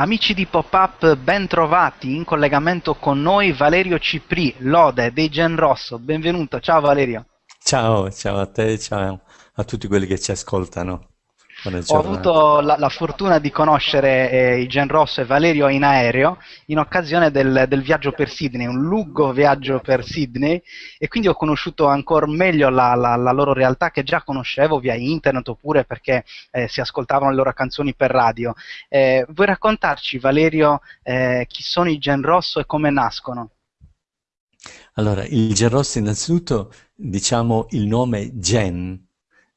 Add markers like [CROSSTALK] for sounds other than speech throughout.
Amici di Pop-Up, ben trovati in collegamento con noi Valerio Cipri, Lode dei Gen Rosso. Benvenuto, ciao Valerio. Ciao, ciao a te, ciao a tutti quelli che ci ascoltano. Ho avuto la, la fortuna di conoscere eh, i Gen Rosso e Valerio in aereo in occasione del, del, viaggio per Sydney, un lungo viaggio per Sydney e quindi ho conosciuto ancora meglio la, la, la loro realtà che già conoscevo via internet oppure perché eh, si ascoltavano le loro canzoni per radio. Eh, vuoi raccontarci Valerio eh, chi sono i Gen Rosso e come nascono? Allora, il Gen Rosso innanzitutto diciamo il nome Gen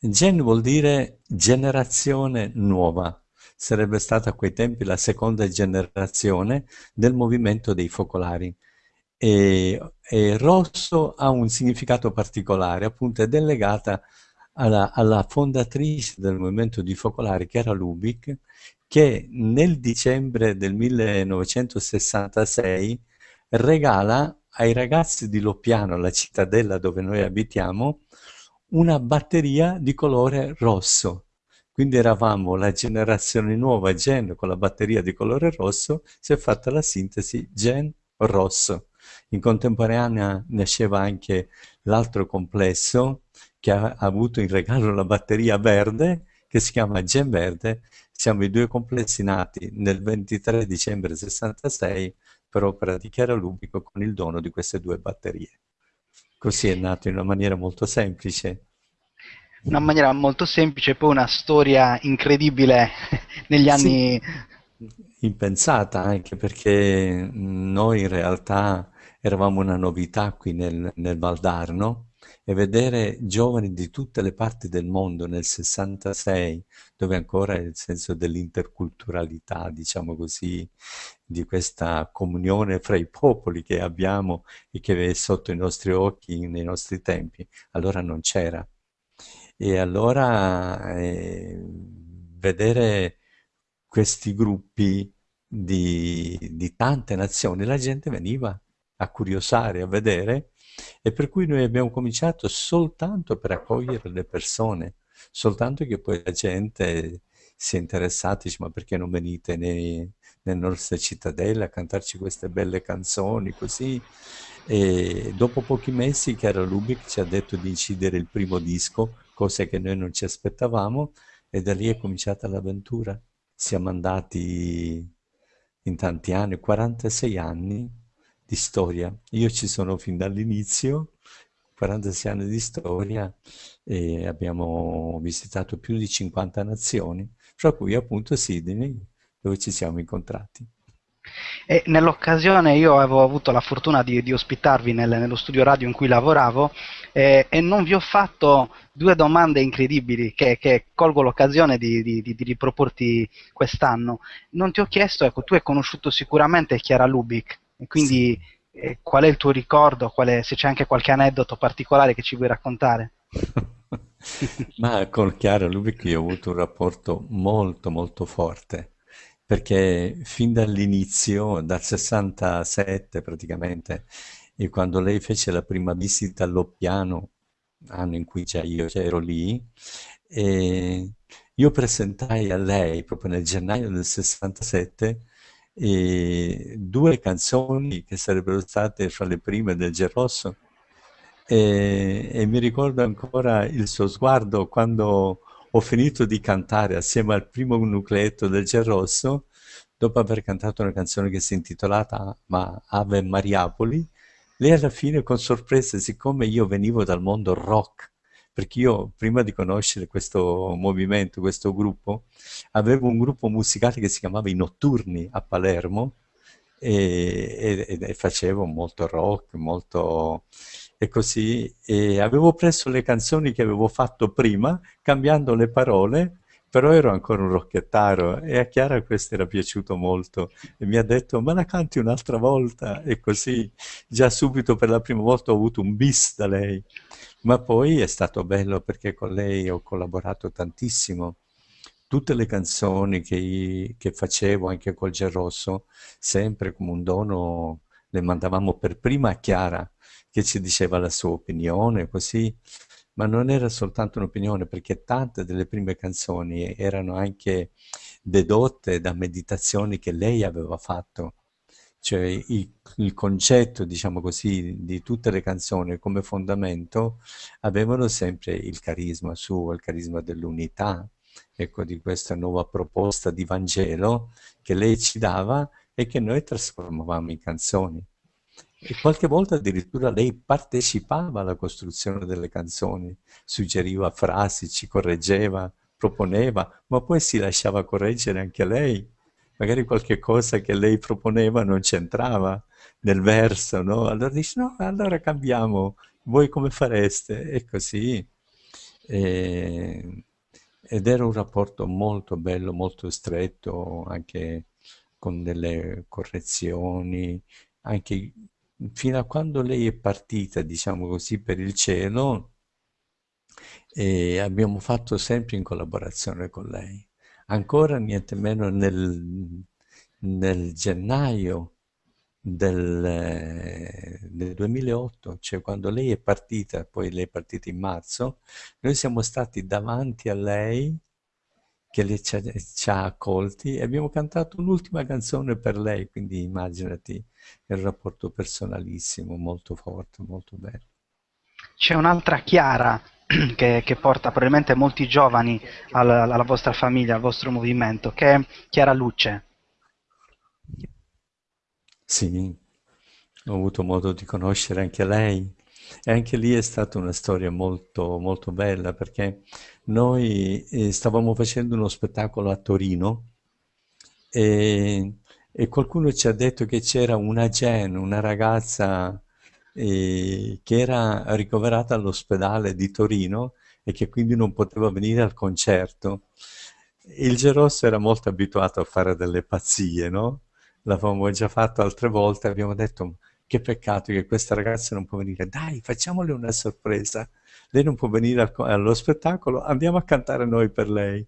Gen vuol dire generazione nuova. Sarebbe stata a quei tempi la seconda generazione del movimento dei focolari. E, e rosso ha un significato particolare, appunto è delegata alla, alla, fondatrice del movimento di focolari, che era Lubick, che nel dicembre del 1966 regala ai ragazzi di Loppiano, la cittadella dove noi abitiamo, una batteria di colore rosso. Quindi eravamo la generazione nuova Gen con la batteria di colore rosso, si è fatta la sintesi Gen rosso. In contemporanea nasceva anche l'altro complesso che ha avuto in regalo la batteria verde che si chiama Gen Verde. Siamo i due complessi nati nel 23 dicembre 66 per opera di Chiara Lubico con il dono di queste due batterie. Così è nato in una maniera molto semplice. Una maniera molto semplice, poi una storia incredibile [LAUGHS] negli anni... Sì, impensata anche perché noi in realtà eravamo una novità qui nel, nel Valdarno e vedere giovani di tutte le parti del mondo nel 66, dove ancora il senso dell'interculturalità, diciamo così, di questa comunione fra i popoli che abbiamo e che è sotto i nostri occhi nei nostri tempi, allora non c'era. E allora eh, vedere questi gruppi di, di tante nazioni, la gente veniva a curiosare, a vedere, e per cui noi abbiamo cominciato soltanto per accogliere le persone, soltanto che poi la gente si è interessata, dice ma perché non venite nei, nelle nostre cittadelle a cantarci queste belle canzoni, così. E dopo pochi mesi Chiara Lubick ci ha detto di incidere il primo disco, cose che noi non ci aspettavamo, e da lì è cominciata l'avventura. Siamo andati in tanti anni, 46 anni di storia. Io ci sono fin dall'inizio, 46 anni di storia, e abbiamo visitato più di 50 nazioni, fra cui appunto Sydney, dove ci siamo incontrati. E nell'occasione io avevo avuto la fortuna di, di ospitarvi nel, nello studio radio in cui lavoravo eh, e non vi ho fatto due domande incredibili che, che colgo l'occasione di, di, di, riproporti quest'anno. Non ti ho chiesto, ecco, tu hai conosciuto sicuramente Chiara Lubick, e quindi sì. eh, qual è il tuo ricordo, è, se c'è anche qualche aneddoto particolare che ci vuoi raccontare? [LAUGHS] [LAUGHS] Ma con Chiara Lubick io ho avuto un rapporto molto molto forte perché fin dall'inizio, dal 67 praticamente, e quando lei fece la prima visita all'Oppiano, anno in cui già io ero lì, io presentai a lei, proprio nel gennaio del 67, due canzoni che sarebbero state fra le prime del Gerosso, e, e mi ricordo ancora il suo sguardo quando ho finito di cantare assieme al primo nucleetto del Gerrosso, dopo aver cantato una canzone che si è intitolata ma Ave Mariapoli, lei alla fine con sorpresa, siccome io venivo dal mondo rock, perché io prima di conoscere questo movimento, questo gruppo, avevo un gruppo musicale che si chiamava I Notturni a Palermo e, e, e facevo molto rock, molto e così, e avevo preso le canzoni che avevo fatto prima, cambiando le parole, però ero ancora un rocchettaro e a Chiara questo era piaciuto molto e mi ha detto ma la canti un'altra volta? E così già subito per la prima volta ho avuto un bis da lei. Ma poi è stato bello perché con lei ho collaborato tantissimo. Tutte le canzoni che, che facevo anche col Gerrosso sempre come un dono le mandavamo per prima a Chiara che ci diceva la sua opinione, così, ma non era soltanto un'opinione, perché tante delle prime canzoni erano anche dedotte da meditazioni che lei aveva fatto. Cioè il, il concetto, diciamo così, di tutte le canzoni come fondamento avevano sempre il carisma suo, il carisma dell'unità, ecco, di questa nuova proposta di Vangelo che lei ci dava e che noi trasformavamo in canzoni. E qualche volta addirittura lei partecipava alla costruzione delle canzoni, suggeriva frasi, ci correggeva, proponeva, ma poi si lasciava correggere anche lei. Magari qualche cosa che lei proponeva non c'entrava nel verso, no? Allora dice, no, allora cambiamo, voi come fareste? E così. E, ed era un rapporto molto bello, molto stretto, anche con delle correzioni, anche fino a quando lei è partita, diciamo così, per il cielo, e abbiamo fatto sempre in collaborazione con lei. Ancora niente meno nel, nel gennaio del, del, 2008, cioè quando lei è partita, poi lei è partita in marzo, noi siamo stati davanti a lei che le ci ha, ci ha accolti e abbiamo cantato un'ultima canzone per lei, quindi immaginati il rapporto personalissimo, molto forte, molto bello. C'è un'altra Chiara [CLEARS THROAT] che, che, porta probabilmente molti giovani alla, alla, vostra famiglia, al vostro movimento, che è Chiara Luce. Sì, ho avuto modo di conoscere anche lei e anche lì è stata una storia molto, molto bella perché noi eh, stavamo facendo uno spettacolo a Torino e, e qualcuno ci ha detto che c'era una Jen, una ragazza eh, che era ricoverata all'ospedale di Torino e che quindi non poteva venire al concerto. Il Gerosso era molto abituato a fare delle pazzie, no? L'avevamo già fatto altre volte, abbiamo detto che peccato che questa ragazza non può venire, dai facciamole una sorpresa, lei non può venire al, allo spettacolo, andiamo a cantare noi per lei.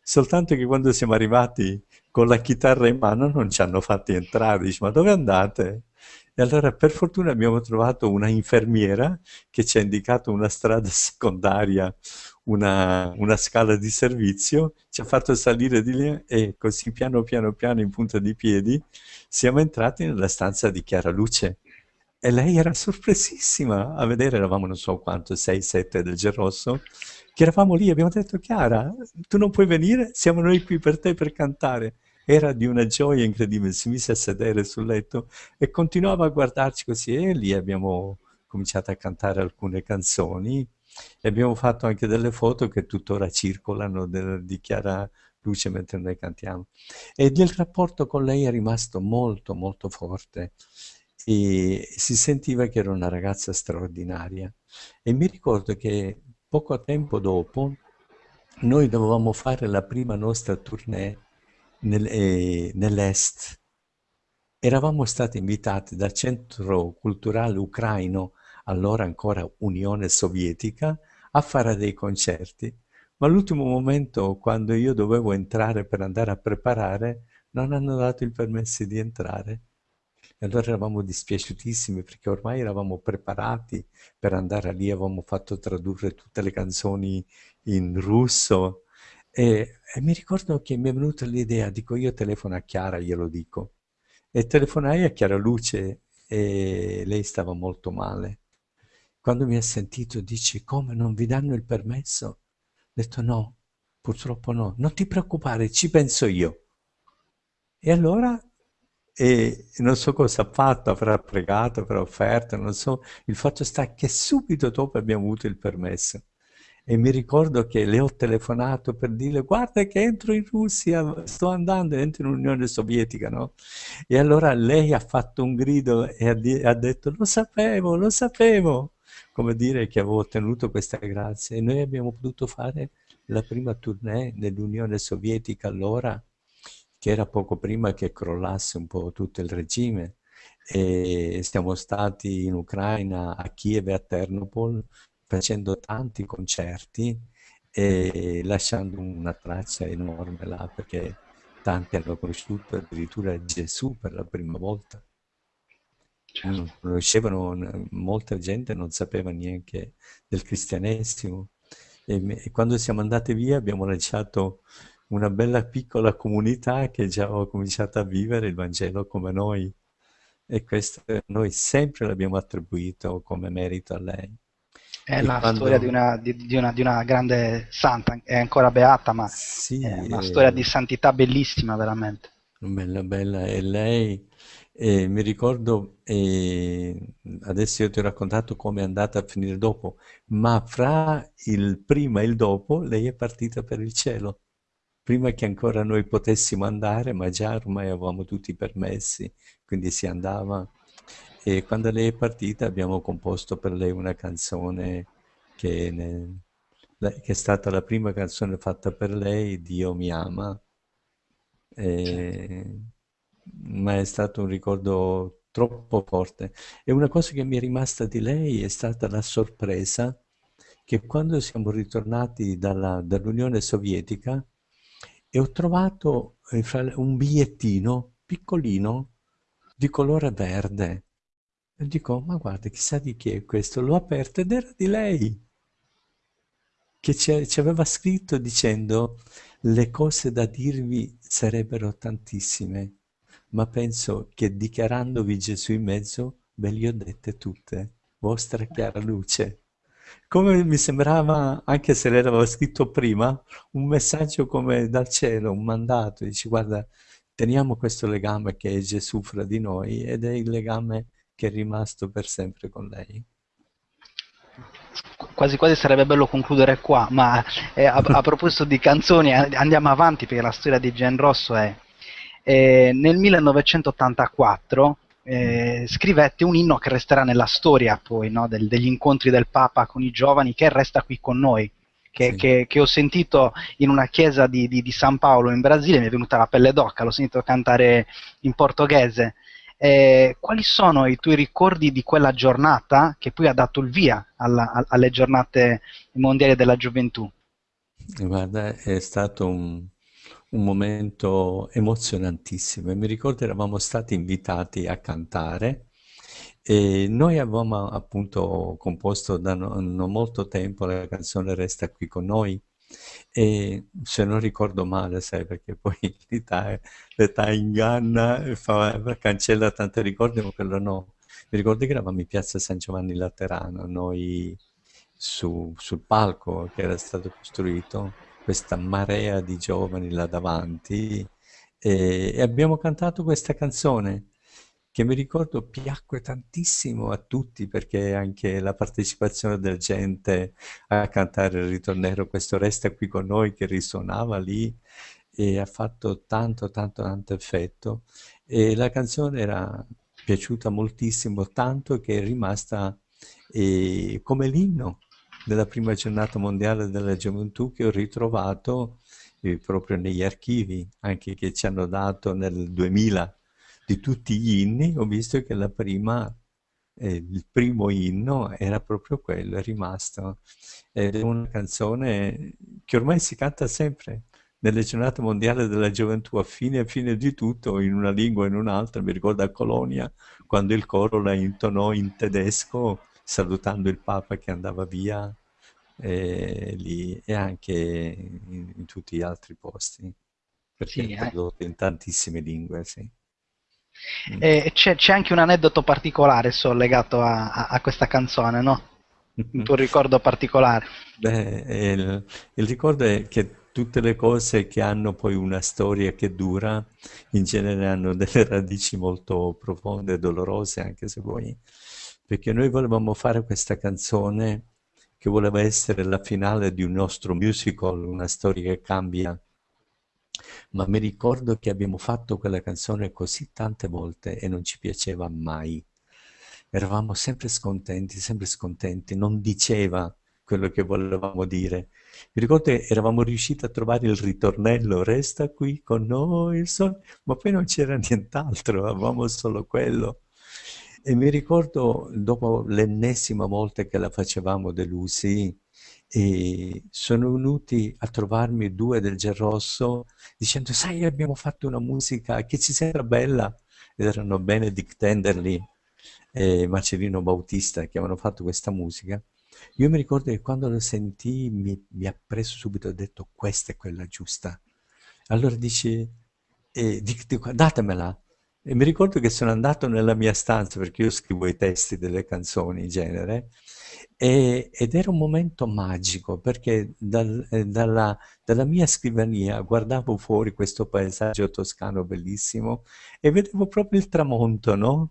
Soltanto che quando siamo arrivati con la chitarra in mano non ci hanno fatti entrare, dice ma dove andate? E allora per fortuna abbiamo trovato una infermiera che ci ha indicato una strada secondaria, una, una, scala di servizio, ci ha fatto salire di lì e così piano piano piano in punta di piedi siamo entrati nella stanza di Chiara Luce. E lei era sorpresissima a vedere, eravamo non so quanto, 6-7 del Gerosso, che eravamo lì, abbiamo detto Chiara, tu non puoi venire, siamo noi qui per te per cantare. Era di una gioia incredibile, si mise a sedere sul letto e continuava a guardarci così e lì abbiamo cominciato a cantare alcune canzoni e abbiamo fatto anche delle foto che tuttora circolano del, di Chiara Luce mentre noi cantiamo. E il rapporto con lei è rimasto molto molto forte e si sentiva che era una ragazza straordinaria. E mi ricordo che poco tempo dopo noi dovevamo fare la prima nostra tournée nel, eh, nell'est. Eravamo stati invitati dal Centro Culturale Ucraino, allora ancora Unione Sovietica, a fare dei concerti. Ma all'ultimo momento, quando io dovevo entrare per andare a preparare, non hanno dato il permesso di entrare. Allora eravamo dispiaciutissimi perché ormai eravamo preparati per andare lì, avevamo fatto tradurre tutte le canzoni in russo e, e mi ricordo che mi è venuta l'idea, dico io telefono a Chiara, glielo dico. E telefonai a Chiara Luce e lei stava molto male. Quando mi ha sentito dice, come non vi danno il permesso? Ho detto no, purtroppo no, non ti preoccupare, ci penso io. E allora, e non so cosa ha fatto, avrà pregato, avrà offerto, non so, il fatto sta che subito dopo abbiamo avuto il permesso. E mi ricordo che le ho telefonato per dire guarda che entro in Russia, sto andando, entro in Unione Sovietica, no? E allora lei ha fatto un grido e ha, ha detto lo sapevo, lo sapevo, come dire che avevo ottenuto questa grazia. E noi abbiamo potuto fare la prima tournée nell'Unione Sovietica allora, che era poco prima che crollasse un po' tutto il regime e siamo stati in Ucraina, a Kiev e a Ternopol facendo tanti concerti e lasciando una traccia enorme là perché tanti hanno conosciuto addirittura Gesù per la prima volta. Certo. Non conoscevano, molta gente non sapeva neanche del cristianesimo. E, e, quando siamo andati via abbiamo lasciato una bella piccola comunità che già ha cominciato a vivere il Vangelo come noi. E questo noi sempre l'abbiamo attribuito come merito a lei. È e la quando... storia di una, di, di, una, di una, grande santa, è ancora beata, ma sì, è una è... storia di santità bellissima, veramente. Bella, bella. E lei, eh, mi ricordo, eh, adesso io ti ho raccontato come è andata a finire dopo, ma fra il prima e il dopo lei è partita per il cielo. Prima che ancora noi potessimo andare, ma già ormai avevamo tutti i permessi, quindi si andava. E quando lei è partita abbiamo composto per lei una canzone che, ne, che è stata la prima canzone fatta per lei, Dio mi ama. E, ma è stato un ricordo troppo forte. E una cosa che mi è rimasta di lei è stata la sorpresa che quando siamo ritornati dall'Unione Sovietica e ho trovato eh, un bigliettino piccolino di colore verde. E dico, ma guarda, chissà di chi è questo. L'ho aperto ed era di lei, che ci, ci aveva scritto dicendo le cose da dirvi sarebbero tantissime, ma penso che dichiarandovi Gesù in mezzo ve le ho dette tutte, vostra chiara luce. Come mi sembrava, anche se l'aveva scritto prima, un messaggio come dal cielo, un mandato, dici guarda, teniamo questo legame che è Gesù fra di noi ed è il legame che è rimasto per sempre con lei. Quasi quasi sarebbe bello concludere qua, ma eh, a, a, proposito di canzoni andiamo avanti perché la storia di Gen Rosso è... Eh, nel 1984 eh, scrivette un inno che resterà nella storia poi no, del, degli incontri del Papa con i giovani che resta qui con noi che, sì. che, che, ho sentito in una chiesa di, di, di, San Paolo in Brasile, mi è venuta la pelle d'occa, l'ho sentito cantare in portoghese. Eh, quali sono i tuoi ricordi di quella giornata che poi ha dato il via alla, alle giornate mondiali della gioventù? Guarda, è stato un, un momento emozionantissimo. Mi ricordo eravamo stati invitati a cantare e noi avevamo appunto composto da non molto tempo la canzone Resta qui con noi e se non ricordo male, sai, perché poi [LAUGHS] l'età inganna, fa, cancella tanti ricordi, ma quello no. Mi ricordo che eravamo in piazza San Giovanni Laterano, noi su, sul palco che era stato costruito, questa marea di giovani là davanti, e, e abbiamo cantato questa canzone che mi ricordo piacque tantissimo a tutti perché anche la partecipazione della gente a cantare il ritornello Questo resta qui con noi che risuonava lì e ha fatto tanto tanto tanto effetto. E la canzone era piaciuta moltissimo tanto che è rimasta eh, come l'inno della prima giornata mondiale della gioventù che ho ritrovato eh, proprio negli archivi anche che ci hanno dato nel 2000 di tutti gli inni ho visto che la prima, eh, il primo inno era proprio quello, è rimasto. Ed è una canzone che ormai si canta sempre nelle giornate mondiali della gioventù, a fine a fine di tutto, in una lingua o in un'altra. Mi ricordo a Colonia, quando il coro la intonò in tedesco, salutando il Papa che andava via, e, lì, e anche in, in, tutti gli altri posti, perché sì, è eh. tradotto in tantissime lingue, sì. Mm. E c'è, c'è, anche un aneddoto particolare so, legato a, a, a, questa canzone, no? Un tuo [LAUGHS] ricordo particolare. Beh, il, il ricordo è che tutte le cose che hanno poi una storia che dura, in genere hanno delle radici molto profonde e dolorose, anche se vuoi. Perché noi volevamo fare questa canzone che voleva essere la finale di un nostro musical, una storia che cambia ma mi ricordo che abbiamo fatto quella canzone così tante volte e non ci piaceva mai. Eravamo sempre scontenti, sempre scontenti, non diceva quello che volevamo dire. Mi ricordo che eravamo riusciti a trovare il ritornello, resta qui con noi sole, ma poi non c'era nient'altro, avevamo solo quello. E mi ricordo, dopo l'ennesima volta che la facevamo delusi, e sono venuti a trovarmi due del Gerrosso dicendo sai abbiamo fatto una musica che ci sembra bella. Ed erano Benedict Tenderly e Marcellino Bautista che avevano fatto questa musica. Io mi ricordo che quando lo sentì mi, mi ha preso subito e ho detto questa è quella giusta. Allora dici, e dico, datemela. E mi ricordo che sono andato nella mia stanza, perché io scrivo i testi delle canzoni in genere, e, ed era un momento magico, perché dal, eh, dalla, dalla mia scrivania guardavo fuori questo paesaggio toscano bellissimo e vedevo proprio il tramonto, no?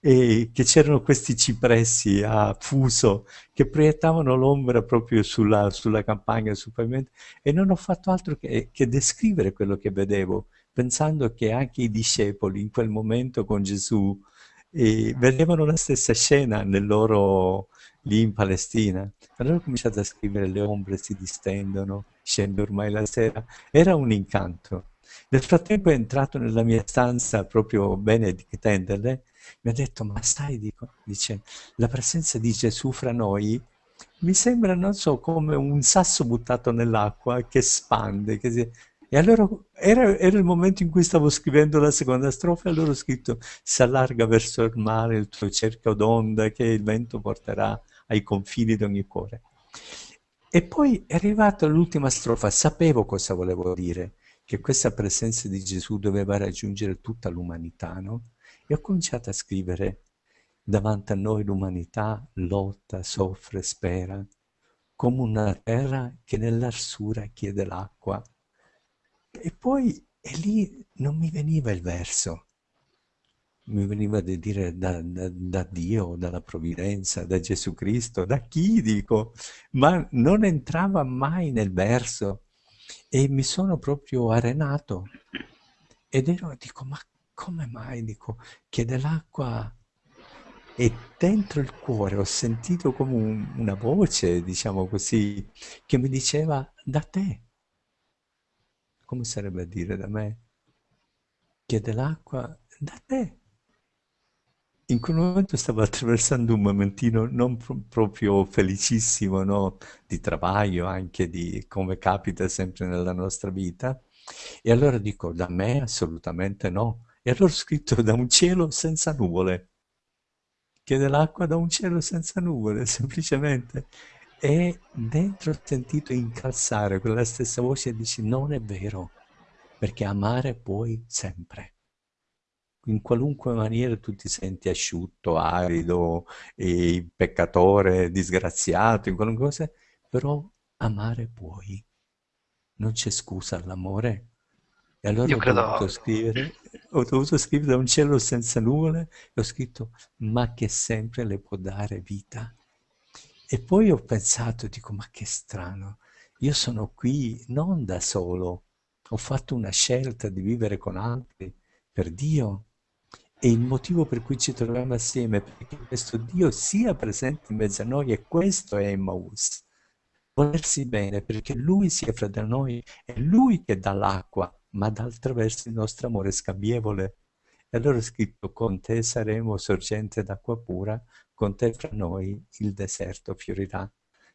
e che c'erano questi cipressi a fuso che proiettavano l'ombra proprio sulla, sulla campagna, sul pavimento e non ho fatto altro che, che descrivere quello che vedevo, pensando che anche i discepoli in quel momento con Gesù eh, vedevano la stessa scena nel loro lì in Palestina. Allora ho cominciato a scrivere le ombre si distendono, scende ormai la sera. Era un incanto. Nel frattempo è entrato nella mia stanza proprio Benedict Enderle mi ha detto, ma stai, dico, dice, la presenza di Gesù fra noi mi sembra, non so, come un sasso buttato nell'acqua che spande. Che si... E allora era, era, il momento in cui stavo scrivendo la seconda strofa e allora ho scritto si allarga verso il mare il tuo cerchio d'onda che il vento porterà ai confini di ogni cuore. E poi è arrivata l'ultima strofa, sapevo cosa volevo dire, che questa presenza di Gesù doveva raggiungere tutta l'umanità, no? E ho cominciato a scrivere, davanti a noi l'umanità lotta, soffre, spera, come una terra che nell'arsura chiede l'acqua. E poi, e lì non mi veniva il verso, mi veniva di dire da, da, da, Dio, dalla provvidenza, da Gesù Cristo, da chi dico, ma non entrava mai nel verso. E mi sono proprio arenato. Ed ero, dico, ma come mai, dico, chiede l'acqua e dentro il cuore. Ho sentito come un, una voce, diciamo così, che mi diceva da te. Come sarebbe a dire da me? Chiede l'acqua da te. In quel momento stavo attraversando un momentino non pro proprio felicissimo, no? Di travaglio, anche di come capita sempre nella nostra vita. E allora dico, da me assolutamente no e allora ho scritto da un cielo senza nuvole. Chiede l'acqua da un cielo senza nuvole, [LAUGHS] semplicemente. E dentro ho sentito incalzare quella stessa voce e dici non è vero, perché amare puoi sempre. In qualunque maniera tu ti senti asciutto, arido, peccatore, disgraziato, in qualunque cosa, però amare puoi. Non c'è scusa all'amore. E allora Io ho credo... dovuto scrivere ho dovuto scrivere da un cielo senza nuvole e ho scritto ma che sempre le può dare vita. E poi ho pensato, dico ma che strano, io sono qui non da solo, ho fatto una scelta di vivere con altri per Dio e il motivo per cui ci troviamo assieme è perché questo Dio sia presente in mezzo a noi e questo è Emmaus. Volersi bene perché Lui sia fra di noi, è Lui che dà l'acqua ma d'altra verso il nostro amore scambievole. E allora ho scritto, con te saremo sorgente d'acqua pura, con te fra noi il deserto fiorirà.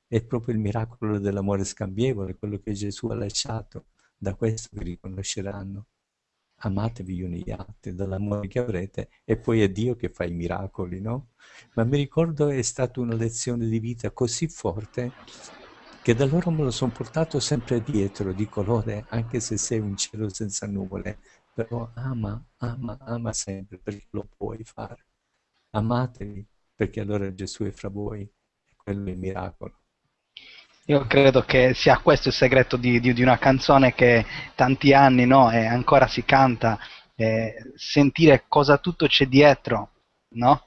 È proprio il miracolo dell'amore scambievole, quello che Gesù ha lasciato. Da questo vi riconosceranno. Amatevi gli uni gli altri, dall'amore che avrete, e poi è Dio che fa i miracoli, no? Ma mi ricordo è stata una lezione di vita così forte che da loro me lo sono portato sempre dietro, di colore, anche se sei un cielo senza nuvole, però ama, ama, ama sempre, perché lo puoi fare. Amatevi, perché allora Gesù è fra voi, quello è il miracolo. Io credo che sia questo il segreto di, di, di una canzone che tanti anni no, e ancora si canta, eh, sentire cosa tutto c'è dietro, no?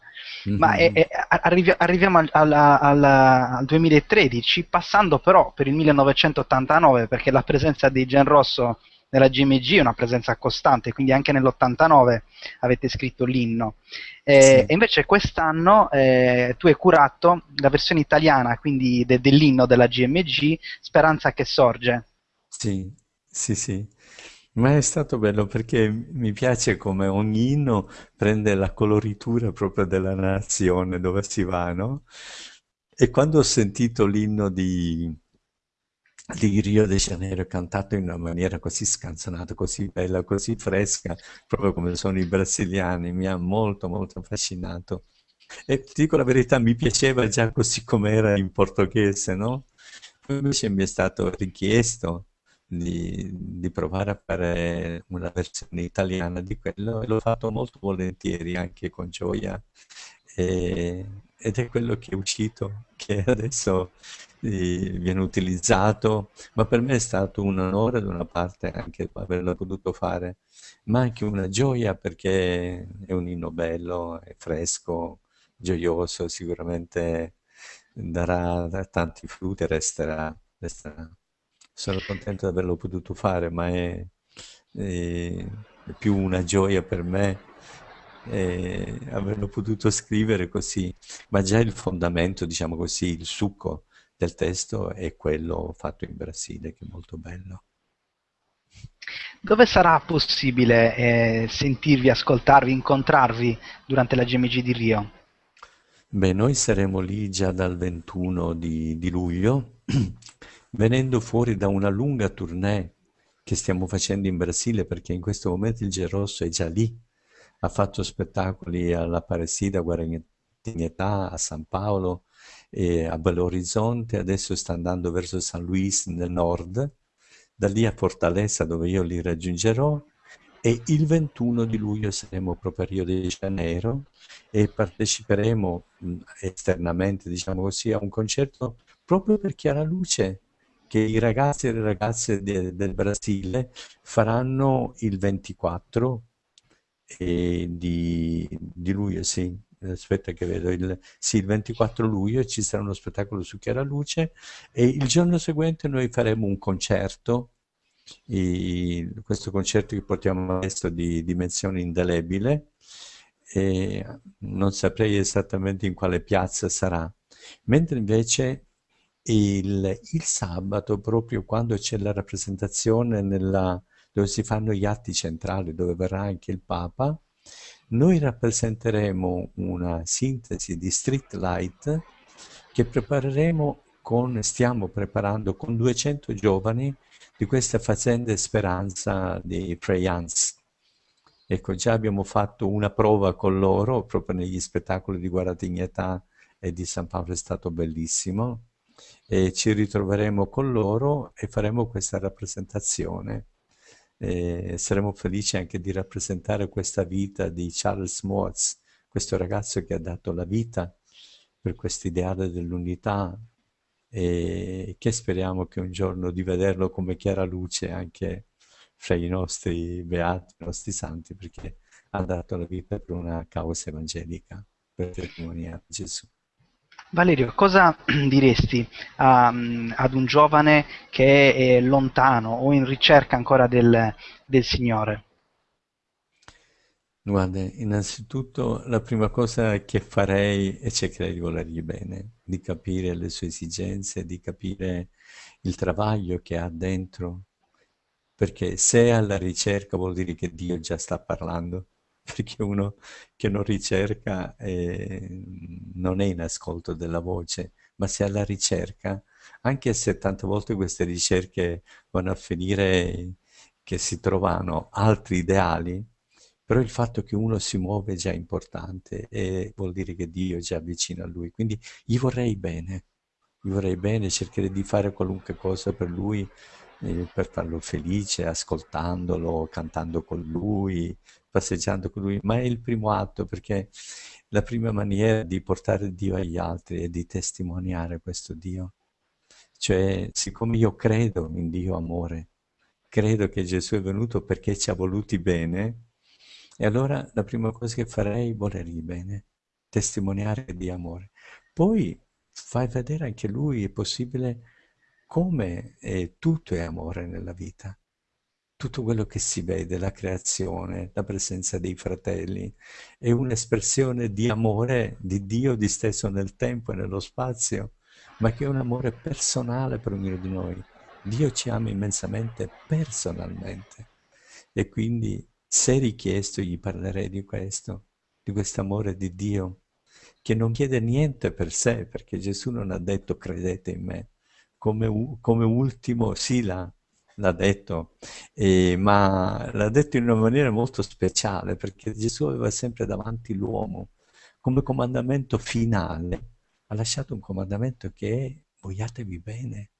Mm-hmm. Ma è, è, arrivi, arriviamo al, al, al, al, 2013 passando però per il 1989 perché la presenza di Gen Rosso nella GMG è una presenza costante, quindi anche nell'89 avete scritto l'inno. Eh, sì. E invece quest'anno eh, tu hai curato la versione italiana, quindi de, dell'inno della GMG, Speranza che sorge. Sì, sì, sì. Ma è stato bello perché mi piace come ogni inno prende la coloritura proprio della nazione dove si va, no? E quando ho sentito l'inno di, di Rio de Janeiro cantato in una maniera così scanzonata, così bella, così fresca, proprio come sono i brasiliani, mi ha molto molto affascinato. E ti dico la verità, mi piaceva già così come era in portoghese, no? Invece mi è stato richiesto di, di provare a fare una versione italiana di quello e l'ho fatto molto volentieri, anche con gioia. E, ed è quello che è uscito, che adesso viene utilizzato, ma per me è stato un onore da una parte anche averlo potuto fare, ma anche una gioia perché è un inno bello, è fresco, gioioso, sicuramente darà tanti frutti e resterà, resterà. Sono contento di averlo potuto fare, ma è, è, più una gioia per me averlo potuto scrivere così, ma già il fondamento, diciamo così, il succo del testo è quello fatto in Brasile, che è molto bello. Dove sarà possibile eh, sentirvi, ascoltarvi, incontrarvi durante la GMG di Rio? Beh, noi saremo lì già dal 21 di, di luglio, [CLEARS THROAT] venendo fuori da una lunga tournée che stiamo facendo in Brasile, perché in questo momento il Gerosso è già lì, ha fatto spettacoli alla Aparecida, Guaratinetà, a San Paolo e a Belo Horizonte, adesso sta andando verso San Luis nel nord, da lì a Fortaleza dove io li raggiungerò e il 21 di luglio saremo proprio a Rio de Janeiro e parteciperemo esternamente, diciamo così, a un concerto proprio per Chiara Luce che i ragazzi e le ragazze de, del Brasile faranno il 24 di, di, luglio, sì, aspetta che vedo, il, sì, il 24 luglio ci sarà uno spettacolo su Chiara Luce e il giorno seguente noi faremo un concerto, e questo concerto che portiamo adesso di dimensione indelebile, e non saprei esattamente in quale piazza sarà, mentre invece il, il sabato, proprio quando c'è la rappresentazione nella dove si fanno gli atti centrali, dove verrà anche il Papa, noi rappresenteremo una sintesi di Street Light che prepareremo con, stiamo preparando con 200 giovani di questa fazenda Speranza di Freyans. Ecco, già abbiamo fatto una prova con loro, proprio negli spettacoli di Guaratignetà e di San Paolo è stato bellissimo, e ci ritroveremo con loro e faremo questa rappresentazione e saremo felici anche di rappresentare questa vita di Charles Moritz, questo ragazzo che ha dato la vita per quest'ideale dell'unità e che speriamo che un giorno di vederlo come chiara luce anche fra i nostri beati, i nostri santi, perché ha dato la vita per una causa evangelica, per testimoniare Gesù. Valerio, cosa [CLEARS THROAT] diresti a, ad un giovane che è lontano o in ricerca ancora del, del Signore? Guarda, innanzitutto la prima cosa che farei è cercare di volergli bene, di capire le sue esigenze, di capire il travaglio che ha dentro, perché se è alla ricerca vuol dire che Dio già sta parlando [LAUGHS] perché uno che non ricerca eh, non è in ascolto della voce, ma se alla ricerca, anche se tante volte queste ricerche vanno a finire che si trovano altri ideali, però il fatto che uno si muove è già importante e vuol dire che Dio è già vicino a lui. Quindi gli vorrei bene, gli vorrei bene, cercherei di fare qualunque cosa per lui, eh, per farlo felice, ascoltandolo, cantando con lui, passeggiando con lui, ma è il primo atto perché la prima maniera di portare Dio agli altri è di testimoniare questo Dio. Cioè, siccome io credo in Dio amore, credo che Gesù è venuto perché ci ha voluti bene, e allora la prima cosa che farei è volergli bene, testimoniare di amore. Poi fai vedere anche lui, è possibile, come è, tutto è amore nella vita tutto quello che si vede, la creazione, la presenza dei fratelli, è un'espressione di amore di Dio disteso nel tempo e nello spazio, ma che è un amore personale per ognuno di noi. Dio ci ama immensamente personalmente. E quindi se richiesto gli parlerei di questo, di questo amore di Dio, che non chiede niente per sé, perché Gesù non ha detto credete in me, come, come ultimo sì l'ha detto, eh, ma l'ha detto in una maniera molto speciale perché Gesù aveva sempre davanti l'uomo come comandamento finale, ha lasciato un comandamento che è vogliatevi bene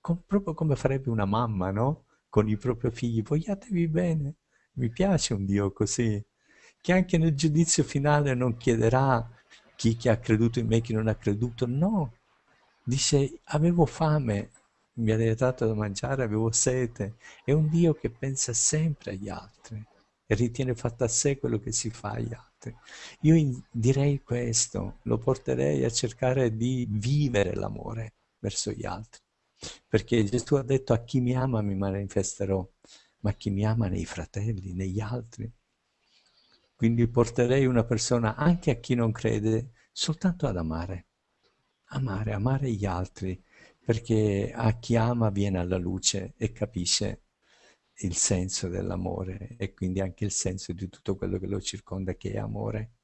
com- proprio come farebbe una mamma, no? Con i propri figli, vogliatevi bene. Mi piace un Dio così, che anche nel giudizio finale non chiederà chi, chi ha creduto in me, chi non ha creduto, no. Dice, avevo fame, mi avete dato da mangiare, avevo sete. È un Dio che pensa sempre agli altri e ritiene fatto a sé quello che si fa agli altri. Io direi questo, lo porterei a cercare di vivere l'amore verso gli altri, perché Gesù ha detto a chi mi ama mi manifesterò, ma chi mi ama nei fratelli, negli altri. Quindi porterei una persona, anche a chi non crede, soltanto ad amare. Amare, amare gli altri, perché a chi ama viene alla luce e capisce il senso dell'amore e quindi anche il senso di tutto quello che lo circonda che è amore.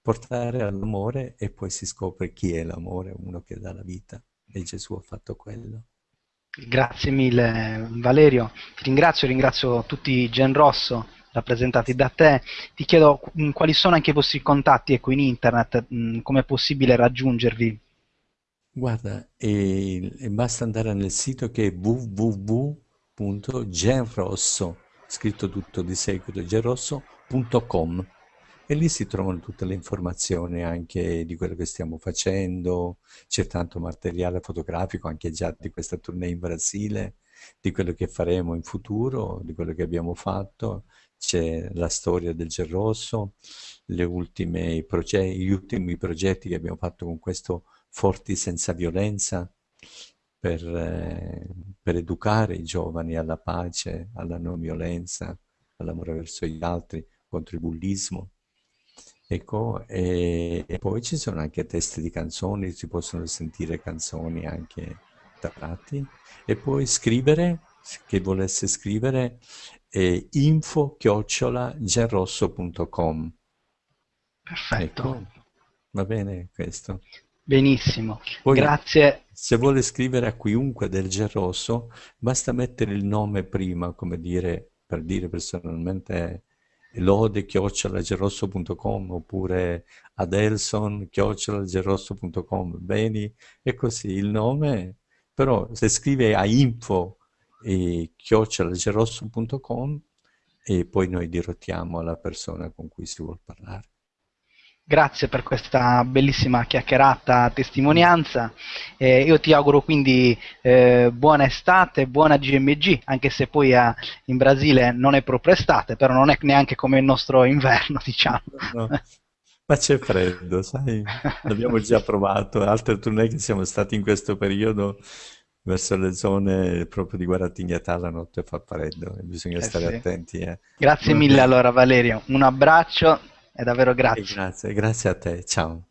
Portare all'amore e poi si scopre chi è l'amore, uno che dà la vita e Gesù ha fatto quello. Grazie mille Valerio, ti ringrazio, ringrazio tutti Gen Rosso rappresentati da te. Ti chiedo quali sono anche i vostri contatti ecco, in internet, come è possibile raggiungervi? Guarda, e, e basta andare nel sito che è www.genrosso, scritto tutto di seguito, genrosso.com e lì si trovano tutte le informazioni anche di quello che stiamo facendo, c'è tanto materiale fotografico anche già di questa tournée in Brasile, di quello che faremo in futuro, di quello che abbiamo fatto, c'è la storia del Gerrosso, gli ultimi progetti che abbiamo fatto con questo forti senza violenza per, eh, per educare i giovani alla pace, alla non violenza, all'amore verso gli altri, contro il bullismo. Ecco, e, e, poi ci sono anche testi di canzoni, si possono sentire canzoni anche da tratti, e poi scrivere, chi volesse scrivere, è info chiocciola genrosso.com. Perfetto. Ecco, va bene questo. Benissimo, Poi, grazie. Se vuole scrivere a chiunque del Gerosso, basta mettere il nome prima, come dire, per dire personalmente lode-gerosso.com oppure adelson-gerosso.com, beni, e così il nome, però se scrive a info e chiocciolagerosso.com e poi noi dirottiamo alla persona con cui si vuole parlare. Grazie per questa bellissima chiacchierata testimonianza. Eh, io ti auguro quindi eh, buona estate, buona GMG, anche se poi a, eh, in Brasile non è proprio estate, però non è neanche come il nostro inverno, [LAUGHS] diciamo. No. Ma c'è freddo, sai? L'abbiamo già provato. Altre tournée che siamo stati in questo periodo verso le zone proprio di Guaratignatà la notte fa freddo e bisogna eh stare sì. attenti. Eh. Grazie mille allora Valerio, un abbraccio e davvero grazie. E grazie, grazie a te, ciao.